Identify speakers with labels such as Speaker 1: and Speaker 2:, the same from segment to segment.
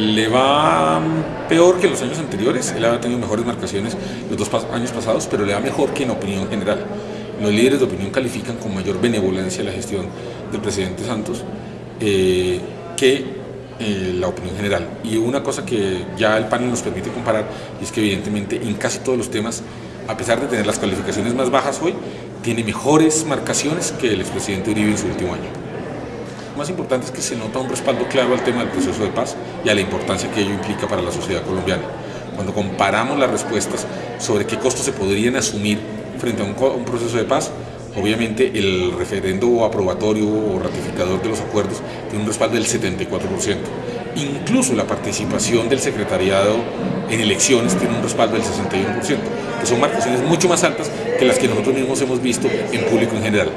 Speaker 1: le va peor que los años anteriores, él ha tenido mejores marcaciones los dos años pasados, pero le va mejor que en opinión general. Los líderes de opinión califican con mayor benevolencia la gestión del presidente Santos eh, que eh, la opinión general. Y una cosa que ya el panel nos permite comparar es que evidentemente en casi todos los temas, a pesar de tener las calificaciones más bajas hoy, tiene mejores marcaciones que el expresidente Uribe en su último año. Lo más importante es que se nota un respaldo claro al tema del proceso de paz y a la importancia que ello implica para la sociedad colombiana. Cuando comparamos las respuestas sobre qué costos se podrían asumir frente a un, proceso de paz, obviamente el referendo aprobatorio o ratificador de los acuerdos tiene un respaldo del 74%. Incluso la participación del secretariado en elecciones tiene un respaldo del 61%, que son marcaciones mucho más altas que las que nosotros mismos hemos visto en público en general.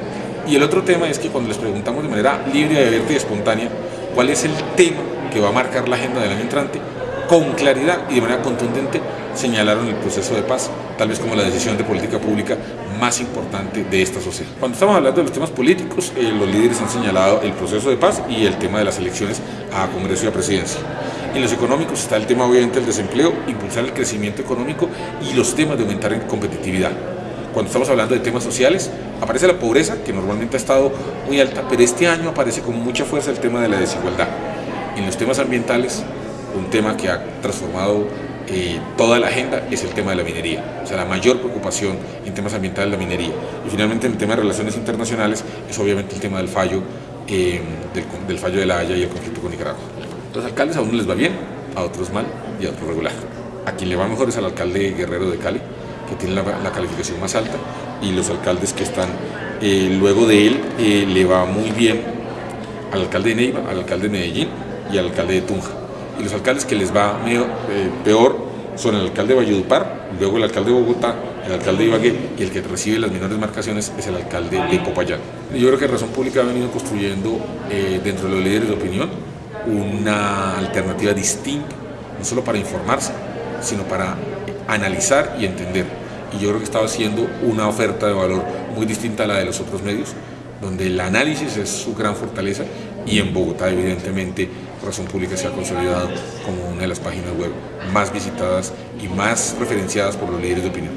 Speaker 1: Y el otro tema es que cuando les preguntamos de manera libre, abierta y espontánea cuál es el tema que va a marcar la agenda del año entrante, con claridad y de manera contundente señalaron el proceso de paz, tal vez como la decisión de política pública más importante de esta sociedad. Cuando estamos hablando de los temas políticos, eh, los líderes han señalado el proceso de paz y el tema de las elecciones a Congreso y a Presidencia. En los económicos está el tema obviamente del desempleo, impulsar el crecimiento económico y los temas de aumentar en competitividad. Cuando estamos hablando de temas sociales, aparece la pobreza, que normalmente ha estado muy alta, pero este año aparece con mucha fuerza el tema de la desigualdad. En los temas ambientales, un tema que ha transformado eh, toda la agenda es el tema de la minería, o sea, la mayor preocupación en temas ambientales la minería. Y finalmente en el tema de relaciones internacionales es obviamente el tema del fallo, eh, del, fallo de la Haya y el conflicto con Nicaragua. Los alcaldes a unos les va bien, a otros mal y a otros regular. A quien le va mejor es al alcalde Guerrero de Cali, que tiene la, calificación más alta, y los alcaldes que están eh, luego de él le va muy bien al alcalde de Neiva, al alcalde de Medellín y al alcalde de Tunja y los alcaldes que les va medio, eh, peor son el alcalde de Valledupar, luego el alcalde de Bogotá, el alcalde de Ibagué y el que recibe las menores marcaciones es el alcalde de Popayán. Yo creo que Razón Pública ha venido construyendo eh, dentro de los líderes de opinión una alternativa distinta, no solo para informarse, sino para analizar y entender. Y yo creo que estaba haciendo una oferta de valor muy distinta a la de los otros medios, donde el análisis es su gran fortaleza y en Bogotá evidentemente Razón Pública se ha consolidado como una de las páginas web más visitadas y más referenciadas por los líderes de opinión.